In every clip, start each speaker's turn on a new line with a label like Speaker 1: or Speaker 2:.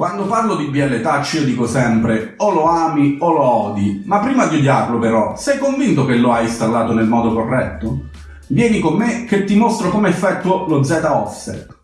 Speaker 1: Quando parlo di BL Touch io dico sempre o lo ami o lo odi, ma prima di odiarlo però, sei convinto che lo hai installato nel modo corretto? Vieni con me che ti mostro come effettuo lo Z offset.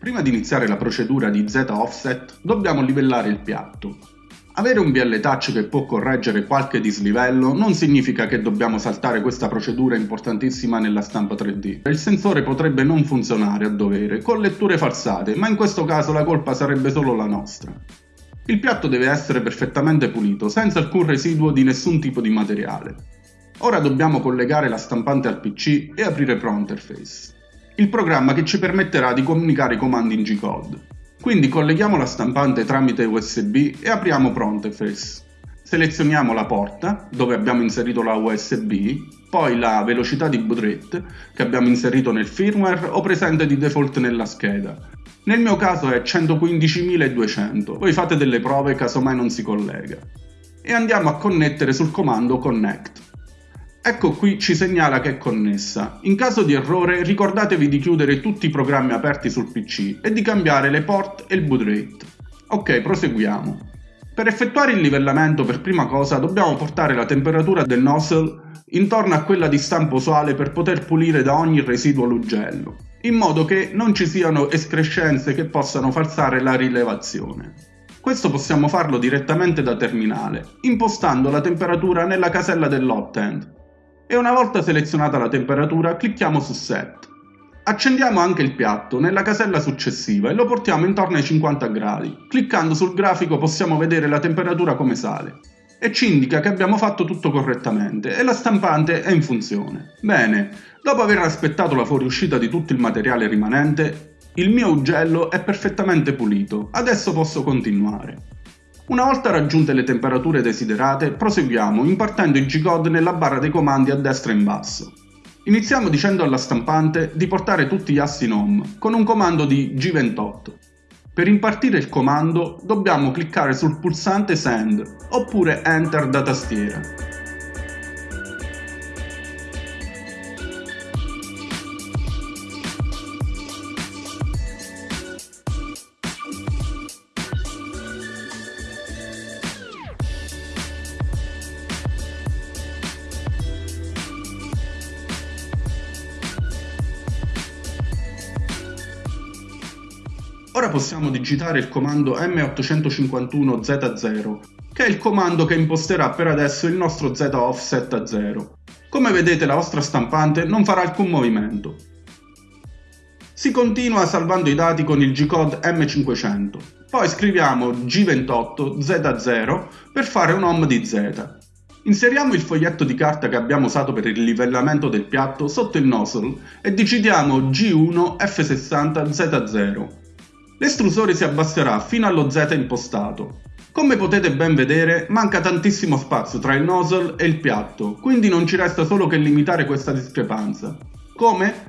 Speaker 1: Prima di iniziare la procedura di Z offset dobbiamo livellare il piatto. Avere un BL Touch che può correggere qualche dislivello non significa che dobbiamo saltare questa procedura importantissima nella stampa 3D. Il sensore potrebbe non funzionare a dovere, con letture falsate, ma in questo caso la colpa sarebbe solo la nostra. Il piatto deve essere perfettamente pulito, senza alcun residuo di nessun tipo di materiale. Ora dobbiamo collegare la stampante al PC e aprire Pro Interface, il programma che ci permetterà di comunicare i comandi in G-Code. Quindi colleghiamo la stampante tramite USB e apriamo Pronteface. Selezioniamo la porta, dove abbiamo inserito la USB, poi la velocità di boot rate, che abbiamo inserito nel firmware o presente di default nella scheda. Nel mio caso è 115.200, voi fate delle prove casomai non si collega. E andiamo a connettere sul comando connect. Ecco qui ci segnala che è connessa. In caso di errore ricordatevi di chiudere tutti i programmi aperti sul PC e di cambiare le port e il boot rate. Ok, proseguiamo. Per effettuare il livellamento per prima cosa dobbiamo portare la temperatura del nozzle intorno a quella di stampo usuale per poter pulire da ogni residuo l'ugello, in modo che non ci siano escrescenze che possano falsare la rilevazione. Questo possiamo farlo direttamente da terminale, impostando la temperatura nella casella dell'hot e una volta selezionata la temperatura clicchiamo su Set. Accendiamo anche il piatto nella casella successiva e lo portiamo intorno ai 50 gradi. Cliccando sul grafico possiamo vedere la temperatura come sale e ci indica che abbiamo fatto tutto correttamente e la stampante è in funzione. Bene, dopo aver aspettato la fuoriuscita di tutto il materiale rimanente, il mio ugello è perfettamente pulito, adesso posso continuare. Una volta raggiunte le temperature desiderate, proseguiamo impartendo il G-code nella barra dei comandi a destra e in basso. Iniziamo dicendo alla stampante di portare tutti gli assi in home con un comando di G28. Per impartire il comando dobbiamo cliccare sul pulsante Send oppure Enter da tastiera. Ora possiamo digitare il comando M851Z0, che è il comando che imposterà per adesso il nostro Z offset a 0. Come vedete la vostra stampante non farà alcun movimento. Si continua salvando i dati con il G-code M500, poi scriviamo G28Z0 per fare un home di Z. Inseriamo il foglietto di carta che abbiamo usato per il livellamento del piatto sotto il nozzle e digitiamo G1 F60 Z0 l'estrusore si abbasserà fino allo Z impostato. Come potete ben vedere, manca tantissimo spazio tra il nozzle e il piatto, quindi non ci resta solo che limitare questa discrepanza. Come?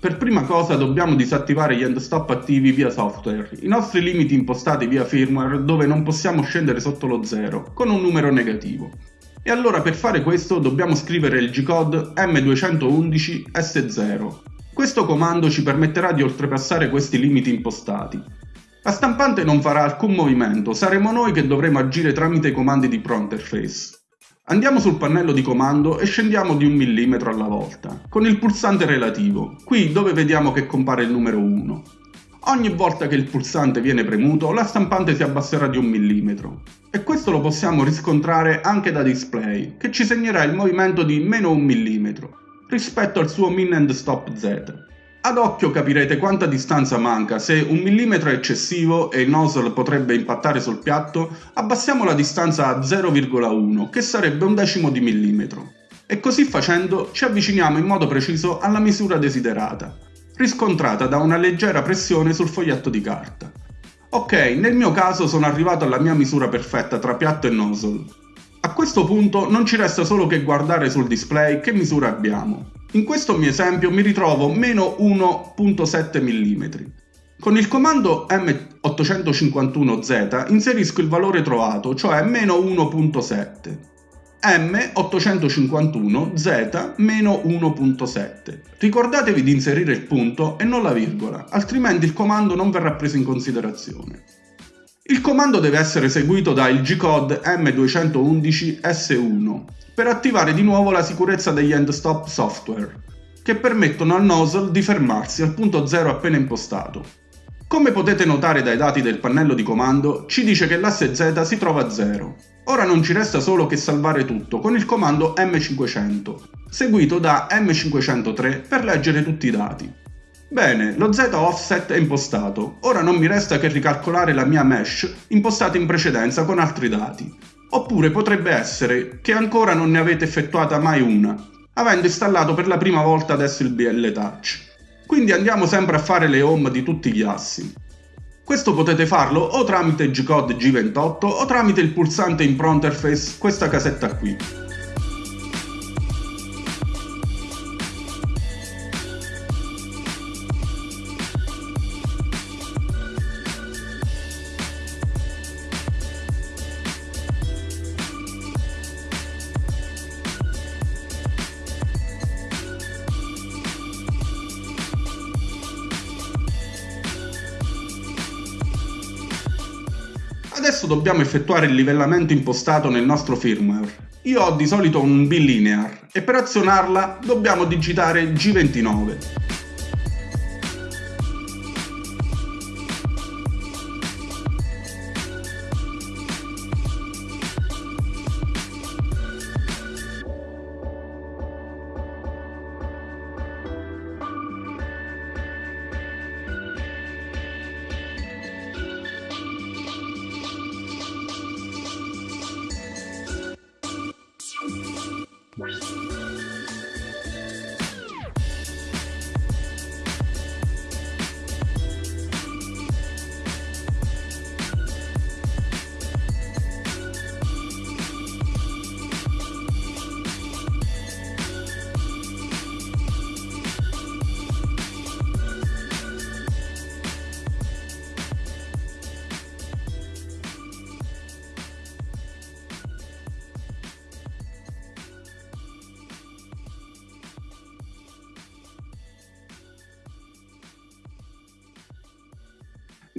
Speaker 1: Per prima cosa dobbiamo disattivare gli end stop attivi via software, i nostri limiti impostati via firmware dove non possiamo scendere sotto lo 0, con un numero negativo. E allora per fare questo dobbiamo scrivere il G-code M211S0, questo comando ci permetterà di oltrepassare questi limiti impostati. La stampante non farà alcun movimento, saremo noi che dovremo agire tramite i comandi di ProInterface. Andiamo sul pannello di comando e scendiamo di un millimetro alla volta, con il pulsante relativo, qui dove vediamo che compare il numero 1. Ogni volta che il pulsante viene premuto, la stampante si abbasserà di un millimetro. E questo lo possiamo riscontrare anche da display, che ci segnerà il movimento di meno un millimetro rispetto al suo min and stop Z. Ad occhio capirete quanta distanza manca, se un millimetro è eccessivo e il nozzle potrebbe impattare sul piatto, abbassiamo la distanza a 0,1, che sarebbe un decimo di millimetro. E così facendo ci avviciniamo in modo preciso alla misura desiderata, riscontrata da una leggera pressione sul foglietto di carta. Ok, nel mio caso sono arrivato alla mia misura perfetta tra piatto e nozzle, a questo punto non ci resta solo che guardare sul display che misura abbiamo. In questo mio esempio mi ritrovo meno 1.7 mm. Con il comando M851Z inserisco il valore trovato, cioè meno 1.7. M851Z meno 1.7. Ricordatevi di inserire il punto e non la virgola, altrimenti il comando non verrà preso in considerazione. Il comando deve essere seguito da il G-code M211S1 per attivare di nuovo la sicurezza degli end stop software, che permettono al nozzle di fermarsi al punto 0 appena impostato. Come potete notare dai dati del pannello di comando, ci dice che l'asse Z si trova a 0. Ora non ci resta solo che salvare tutto con il comando M500, seguito da M503 per leggere tutti i dati. Bene, lo Z offset è impostato, ora non mi resta che ricalcolare la mia mesh impostata in precedenza con altri dati. Oppure potrebbe essere che ancora non ne avete effettuata mai una, avendo installato per la prima volta adesso il BL Touch. Quindi andiamo sempre a fare le home di tutti gli assi. Questo potete farlo o tramite G-Code G28 o tramite il pulsante in Pronterface, questa casetta qui. Adesso dobbiamo effettuare il livellamento impostato nel nostro firmware. Io ho di solito un bilinear e per azionarla dobbiamo digitare G29.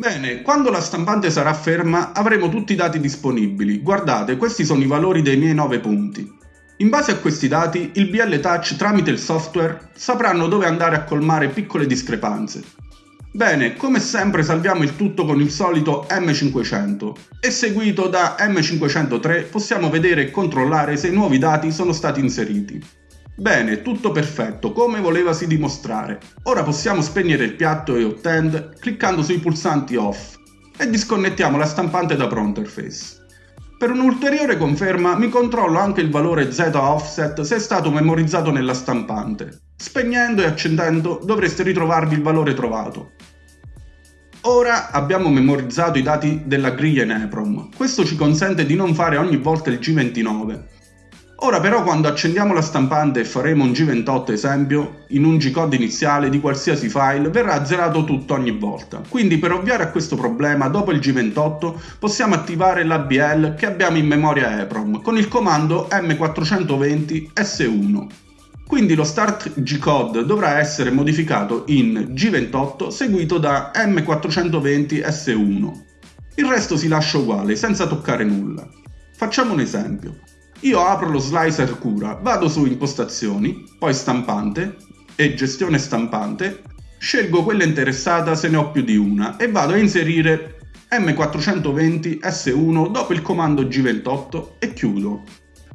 Speaker 1: Bene, quando la stampante sarà ferma avremo tutti i dati disponibili. Guardate, questi sono i valori dei miei 9 punti. In base a questi dati, il BL Touch tramite il software sapranno dove andare a colmare piccole discrepanze. Bene, come sempre salviamo il tutto con il solito M500 e seguito da M503 possiamo vedere e controllare se i nuovi dati sono stati inseriti. Bene, tutto perfetto, come volevasi dimostrare. Ora possiamo spegnere il piatto e Ottend cliccando sui pulsanti off e disconnettiamo la stampante da Pronterface. Per un'ulteriore conferma mi controllo anche il valore Z offset se è stato memorizzato nella stampante. Spegnendo e accendendo dovreste ritrovarvi il valore trovato. Ora abbiamo memorizzato i dati della griglia in EPROM, questo ci consente di non fare ogni volta il G29, Ora però quando accendiamo la stampante e faremo un G28 esempio, in un G-code iniziale di qualsiasi file verrà zerato tutto ogni volta. Quindi per ovviare a questo problema, dopo il G28 possiamo attivare l'ABL che abbiamo in memoria EPROM con il comando M420S1. Quindi lo start G-code dovrà essere modificato in G28 seguito da M420S1. Il resto si lascia uguale, senza toccare nulla. Facciamo un esempio. Io apro lo slicer cura, vado su impostazioni, poi stampante e gestione stampante, scelgo quella interessata se ne ho più di una e vado a inserire M420 S1 dopo il comando G28 e chiudo.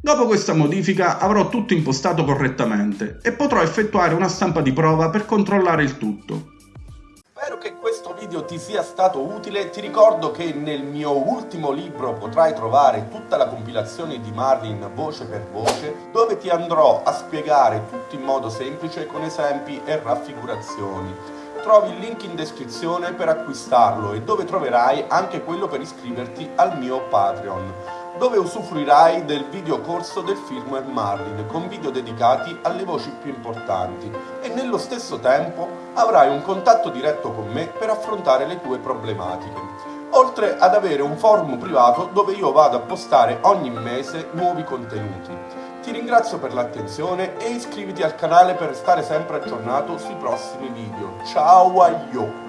Speaker 1: Dopo questa modifica avrò tutto impostato correttamente e potrò effettuare una stampa di prova per controllare il tutto.
Speaker 2: Spero che video ti sia stato utile, ti ricordo che nel mio ultimo libro potrai trovare tutta la compilazione di Marlin voce per voce, dove ti andrò a spiegare tutto in modo semplice con esempi e raffigurazioni. Trovi il link in descrizione per acquistarlo e dove troverai anche quello per iscriverti al mio Patreon. dove usufruirai del videocorso del film Marlin con video dedicati alle voci più importanti nello stesso tempo avrai un contatto diretto con me per affrontare le tue problematiche oltre ad avere un forum privato dove io vado a postare ogni mese nuovi contenuti. Ti ringrazio per l'attenzione e iscriviti al canale per restare sempre aggiornato sui prossimi video. Ciao a io!